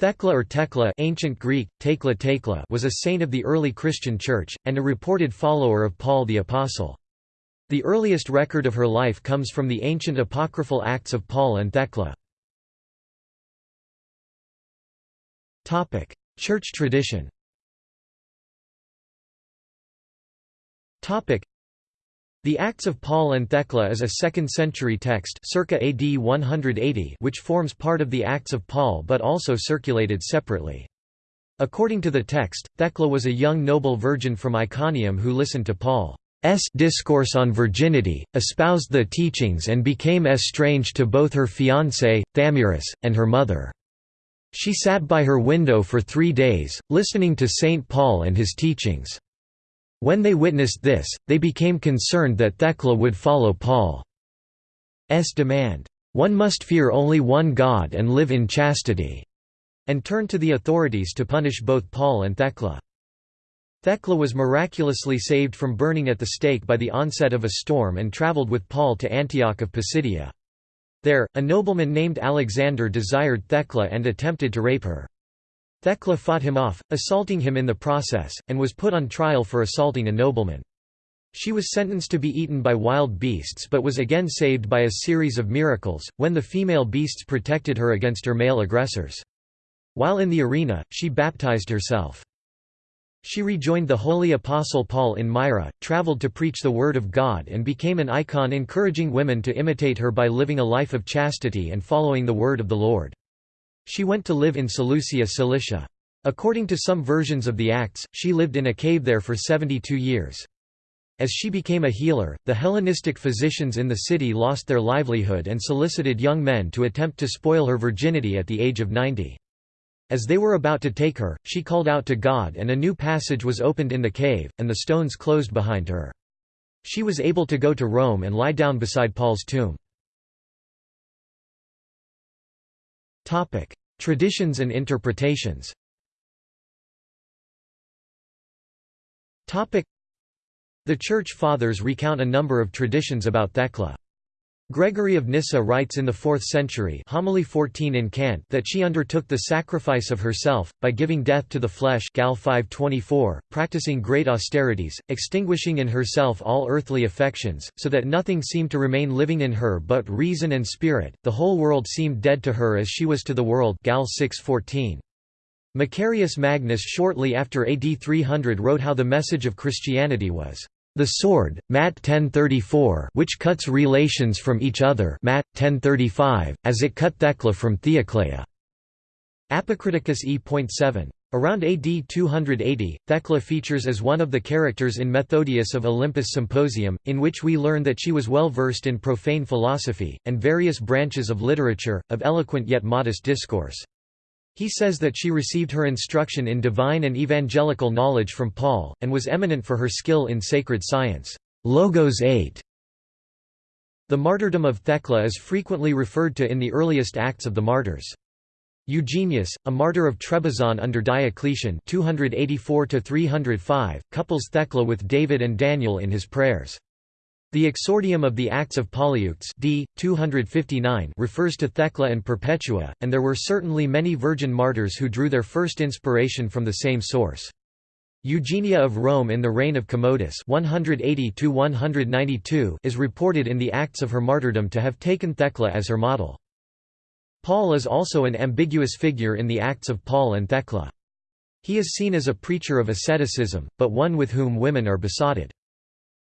Thecla or Tekla ancient Greek, Tekla Tekla was a saint of the early Christian Church, and a reported follower of Paul the Apostle. The earliest record of her life comes from the ancient apocryphal Acts of Paul and Thecla. Church tradition the Acts of Paul and Thecla is a 2nd-century text circa AD 180 which forms part of the Acts of Paul but also circulated separately. According to the text, Thecla was a young noble virgin from Iconium who listened to Paul's discourse on virginity, espoused the teachings and became estranged to both her fiancé, Thamyris, and her mother. She sat by her window for three days, listening to St. Paul and his teachings. When they witnessed this, they became concerned that Thecla would follow Paul's demand, "'One must fear only one God and live in chastity' and turned to the authorities to punish both Paul and Thecla. Thecla was miraculously saved from burning at the stake by the onset of a storm and travelled with Paul to Antioch of Pisidia. There, a nobleman named Alexander desired Thecla and attempted to rape her. Thecla fought him off, assaulting him in the process, and was put on trial for assaulting a nobleman. She was sentenced to be eaten by wild beasts but was again saved by a series of miracles, when the female beasts protected her against her male aggressors. While in the arena, she baptized herself. She rejoined the holy apostle Paul in Myra, traveled to preach the word of God and became an icon encouraging women to imitate her by living a life of chastity and following the word of the Lord. She went to live in Seleucia Cilicia. According to some versions of the Acts, she lived in a cave there for 72 years. As she became a healer, the Hellenistic physicians in the city lost their livelihood and solicited young men to attempt to spoil her virginity at the age of 90. As they were about to take her, she called out to God and a new passage was opened in the cave, and the stones closed behind her. She was able to go to Rome and lie down beside Paul's tomb. Traditions and interpretations The Church Fathers recount a number of traditions about Thecla. Gregory of Nyssa writes in the 4th century homily 14 in Cant that she undertook the sacrifice of herself, by giving death to the flesh Gal 524, practicing great austerities, extinguishing in herself all earthly affections, so that nothing seemed to remain living in her but reason and spirit, the whole world seemed dead to her as she was to the world Gal 614. Macarius Magnus shortly after AD 300 wrote how the message of Christianity was the sword, Matt 1034 which cuts relations from each other Matt 1035, as it cut Thecla from Theoclea. Apocriticus e.7. Around AD 280, Thecla features as one of the characters in Methodius of Olympus Symposium, in which we learn that she was well versed in profane philosophy, and various branches of literature, of eloquent yet modest discourse. He says that she received her instruction in divine and evangelical knowledge from Paul, and was eminent for her skill in sacred science. Logos 8. The martyrdom of Thecla is frequently referred to in the earliest Acts of the Martyrs. Eugenius, a martyr of Trebizond under Diocletian 284 couples Thecla with David and Daniel in his prayers. The exordium of the Acts of Polyeuctus d. 259 refers to Thecla and Perpetua, and there were certainly many virgin martyrs who drew their first inspiration from the same source. Eugenia of Rome in the reign of Commodus 180 is reported in the Acts of her martyrdom to have taken Thecla as her model. Paul is also an ambiguous figure in the Acts of Paul and Thecla. He is seen as a preacher of asceticism, but one with whom women are besotted.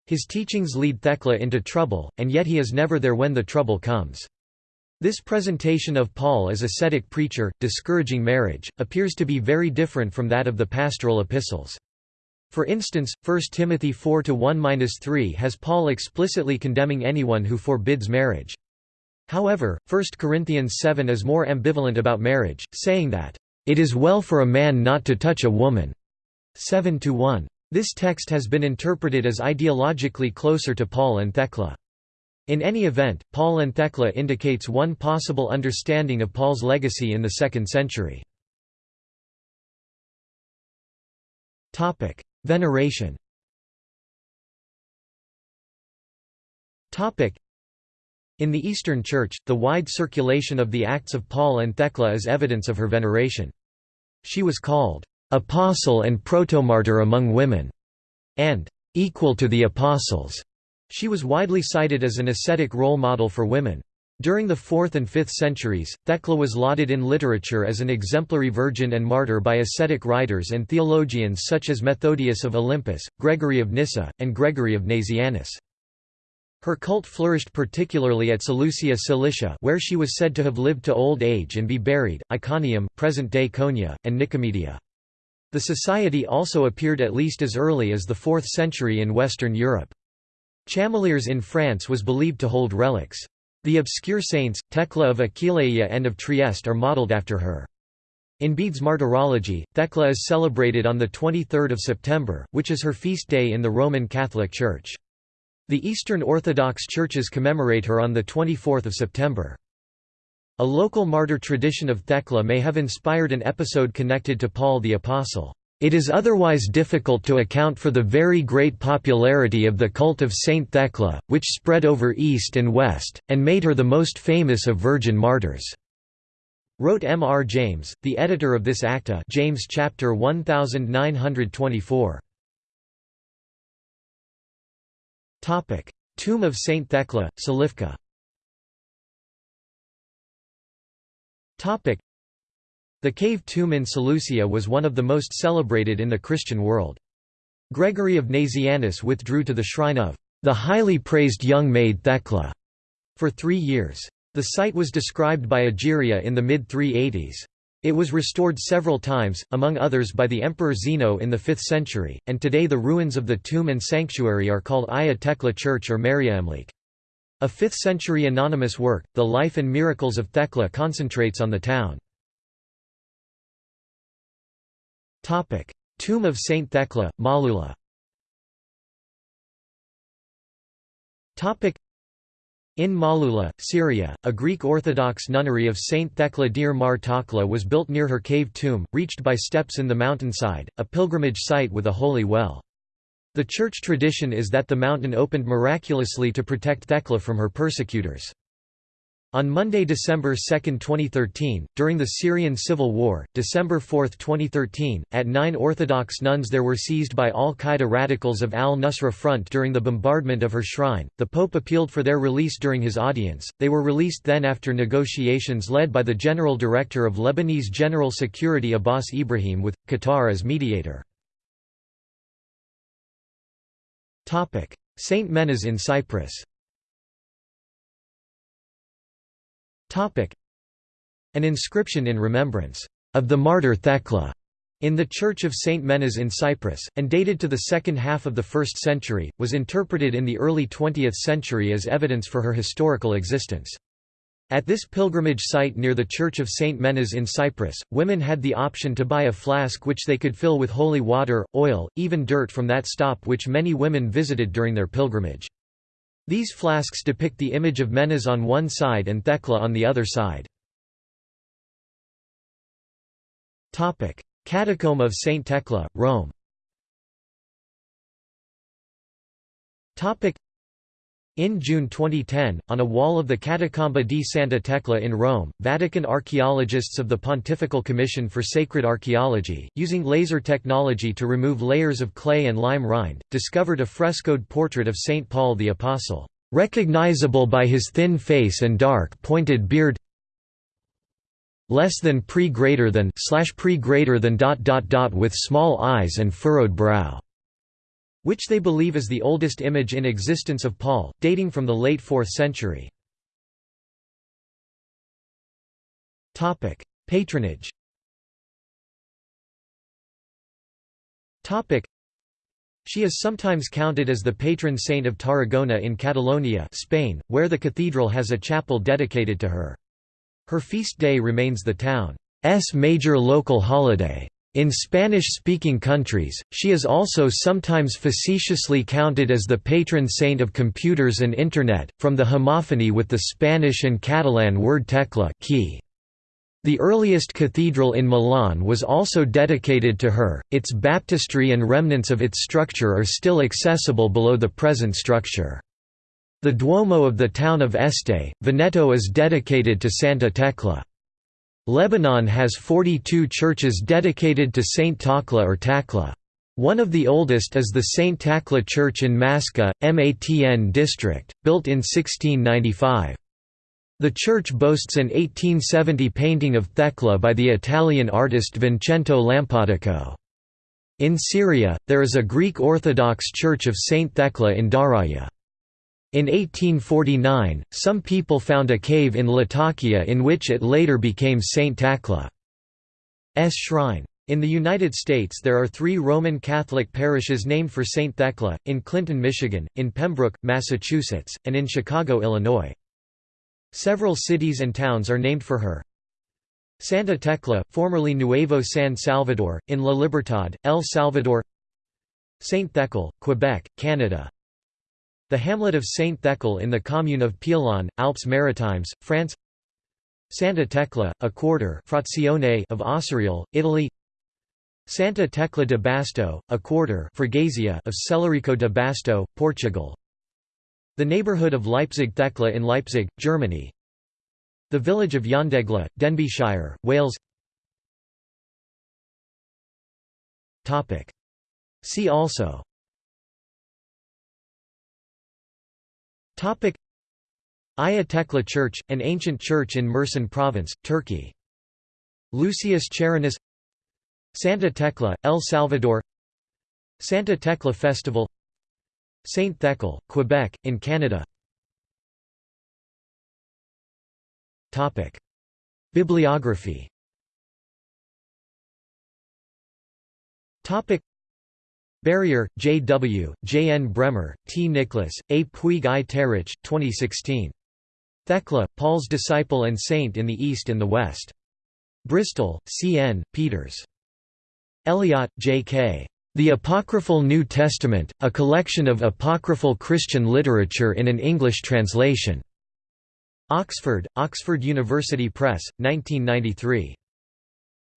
His teachings lead Thecla into trouble, and yet he is never there when the trouble comes. This presentation of Paul as a ascetic preacher, discouraging marriage, appears to be very different from that of the pastoral epistles. For instance, 1 Timothy 4-1-3 has Paul explicitly condemning anyone who forbids marriage. However, 1 Corinthians 7 is more ambivalent about marriage, saying that, "...it is well for a man not to touch a woman." 7-1. This text has been interpreted as ideologically closer to Paul and Thecla. In any event, Paul and Thecla indicates one possible understanding of Paul's legacy in the 2nd century. Veneration In the Eastern Church, the wide circulation of the Acts of Paul and Thecla is evidence of her veneration. She was called, "...apostle and protomartyr among women", and "...equal to the apostles". She was widely cited as an ascetic role model for women. During the 4th and 5th centuries, Thecla was lauded in literature as an exemplary virgin and martyr by ascetic writers and theologians such as Methodius of Olympus, Gregory of Nyssa, and Gregory of Nazianzus. Her cult flourished particularly at Seleucia Cilicia where she was said to have lived to old age and be buried, Iconium present-day Konya, and Nicomedia. The society also appeared at least as early as the 4th century in Western Europe. Chamalières in France was believed to hold relics. The obscure saints, Thecla of Aquileia and of Trieste are modelled after her. In Bede's martyrology, Thecla is celebrated on 23 September, which is her feast day in the Roman Catholic Church. The Eastern Orthodox churches commemorate her on 24 September. A local martyr tradition of Thecla may have inspired an episode connected to Paul the Apostle. It is otherwise difficult to account for the very great popularity of the cult of Saint Thecla, which spread over East and West, and made her the most famous of virgin martyrs. Wrote M. R. James, the editor of this acta James chapter 1924. Tomb of Saint Thecla, Silifke the cave tomb in Seleucia was one of the most celebrated in the Christian world. Gregory of Nazianzus withdrew to the shrine of the highly praised young maid Thecla for three years. The site was described by Egeria in the mid-380s. It was restored several times, among others by the Emperor Zeno in the 5th century, and today the ruins of the tomb and sanctuary are called Aya Tekla Church or Meryemlik. A 5th-century anonymous work, The Life and Miracles of Thecla concentrates on the town. Tomb of Saint Thecla, Malula in Malula, Syria, a Greek Orthodox nunnery of Saint Thecla Dir Mar Takla was built near her cave tomb, reached by steps in the mountainside, a pilgrimage site with a holy well. The church tradition is that the mountain opened miraculously to protect Thecla from her persecutors. On Monday, December 2, 2013, during the Syrian civil war, December 4, 2013, at nine Orthodox nuns there were seized by al-Qaeda radicals of al-Nusra Front during the bombardment of her shrine. The Pope appealed for their release during his audience. They were released then after negotiations led by the General Director of Lebanese General Security Abbas Ibrahim with Qatar as mediator. Saint Menas in Cyprus An inscription in remembrance of the martyr Thecla in the Church of St. Menas in Cyprus, and dated to the second half of the 1st century, was interpreted in the early 20th century as evidence for her historical existence. At this pilgrimage site near the Church of St. Menas in Cyprus, women had the option to buy a flask which they could fill with holy water, oil, even dirt from that stop which many women visited during their pilgrimage. These flasks depict the image of Menas on one side and Thecla on the other side. Catacomb of Saint Thecla, Rome in June 2010, on a wall of the Catacomba di Santa Tecla in Rome, Vatican archaeologists of the Pontifical Commission for Sacred Archaeology, using laser technology to remove layers of clay and lime rind, discovered a frescoed portrait of St. Paul the Apostle, "...recognizable by his thin face and dark pointed beard less than pre greater than slash pre greater than dot dot dot with small eyes and furrowed brow which they believe is the oldest image in existence of Paul, dating from the late 4th century. Patronage she is sometimes counted as the patron saint of Tarragona in Catalonia Spain, where the cathedral has a chapel dedicated to her. Her feast day remains the town's major local holiday. In Spanish-speaking countries, she is also sometimes facetiously counted as the patron saint of computers and Internet, from the homophony with the Spanish and Catalan word tecla key. The earliest cathedral in Milan was also dedicated to her, its baptistry and remnants of its structure are still accessible below the present structure. The Duomo of the town of Este, Veneto is dedicated to Santa Tecla. Lebanon has 42 churches dedicated to Saint Takla or Takla. One of the oldest is the Saint Takla Church in Maska, Matn district, built in 1695. The church boasts an 1870 painting of Thecla by the Italian artist Vincento Lampadico. In Syria, there is a Greek Orthodox Church of Saint Thecla in Daraya. In 1849, some people found a cave in Latakia in which it later became Saint Takla's shrine. In the United States there are three Roman Catholic parishes named for St. Thecla, in Clinton, Michigan, in Pembroke, Massachusetts, and in Chicago, Illinois. Several cities and towns are named for her. Santa Tecla, formerly Nuevo San Salvador, in La Libertad, El Salvador Saint Thecle, Quebec, Canada The hamlet of Saint Thecle in the commune of Peillon, Alpes Maritimes, France. Santa Tecla, a quarter frazione of Acireale, Italy. Santa Tecla de Basto, a quarter freguesia of Celorico de Basto, Portugal. The neighbourhood of Leipzig Thekla in Leipzig, Germany. The village of Llandegla, Denbighshire, Wales. See also Aya Tekla Church, an ancient church in Mersin Province, Turkey. Lucius Charinus Santa Tecla, El Salvador. Santa Tecla Festival. Saint Thecle, Quebec, in Canada. Bibliography Barrier, J. W., J. N. Bremmer, T. Nicklas, A. Puig I. Tàrrech, 2016. Thecla, Paul's disciple and saint in the East and the West. Bristol, C. N., Peeters. Elliott, J. K. The Apocryphal New Testament, a collection of apocryphal Christian literature in an English translation. Oxford, Oxford University Press, 1993.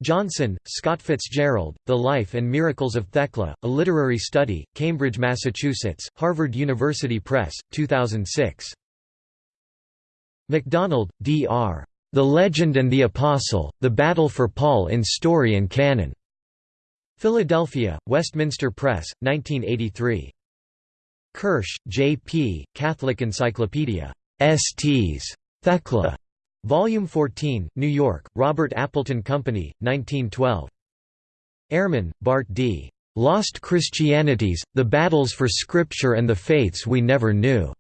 Johnson, Scott Fitzgerald, The Life and Miracles of Thecla, A Literary Study, Cambridge, Massachusetts, Harvard University Press, 2006. MacDonald, D. R. The Legend and the Apostle, The Battle for Paul in Story and Canon. Philadelphia, Westminster Press, 1983. Kirsch, J. P., Catholic Encyclopedia. Sts. Thecla. Volume 14, New York, Robert Appleton Company, 1912. Ehrman, Bart D. Lost Christianities, The Battles for Scripture and the Faiths We Never Knew.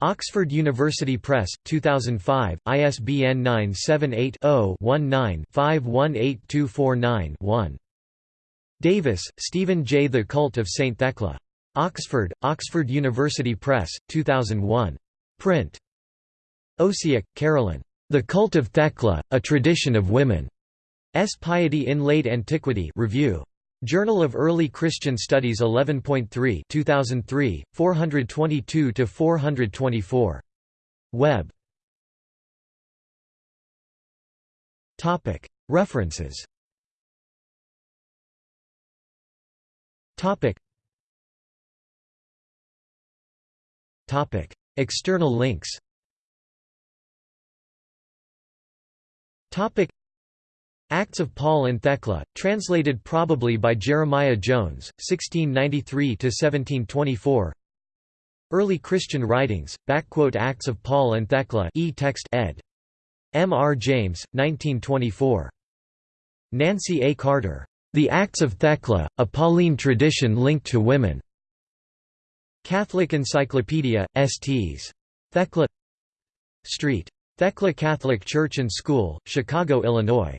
Oxford University Press, 2005, ISBN 978-0-19-518249-1. Davis, Stephen J. The Cult of St. Thecla. Oxford, Oxford University Press, 2001. Print. Osiek, Carolyn. The Cult of Thecla, A Tradition of Women. S. Piety in Late Antiquity Review. Journal of Early Christian Studies 11.3 2003, 422–424. Web. References External links Topic Acts of Paul and Thecla, translated probably by Jeremiah Jones, 1693–1724 Early Christian Writings, Acts of Paul and Thecla e-text ed. M. R. James, 1924. Nancy A. Carter. The Acts of Thecla, a Pauline tradition linked to women. Catholic Encyclopedia, Sts. Thecla Street. Thecla Catholic Church and School, Chicago, Illinois.